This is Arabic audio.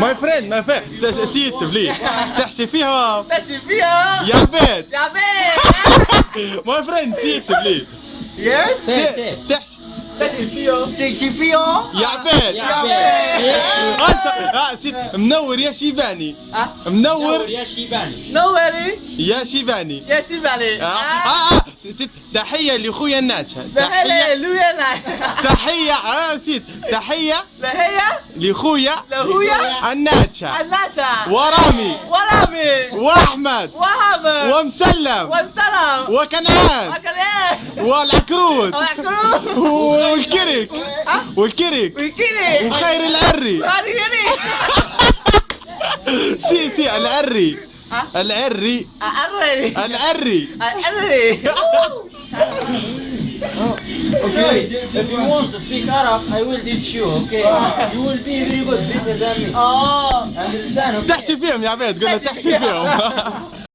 ماي فريند ماي فريند سيت بليز تحشي فيها تمشي فيها يا عبيد يا بيت ماي فريند سيت بليز يس تحشي تمشي فيها تمشي فيها يا عبيد يا بيت آه، سيت منور يا شيباني. منور. يا شيباني. نوري يا شيباني. يا سيبالي آه. آه. ست تحية لأخويا الناتشة هلا تحية. لويا لا تحية آه ست تحية لا هي لأخويا لهويا الناتشة الناسا ورامي. ورامي. وأحمد. وهم ومسلم. والسلام وكنعان. إيه والعكروت. ويحكرون والكرك. والكرك. ويكيني وخير العري. سي سي العري؟ العري أرني العري أرني Okay, if you want to speak Arab, I will teach you, okay? You will be very good, better than me. آه Understand? Okay? تحشي فيهم يا عبيد قلنا تحشي فيهم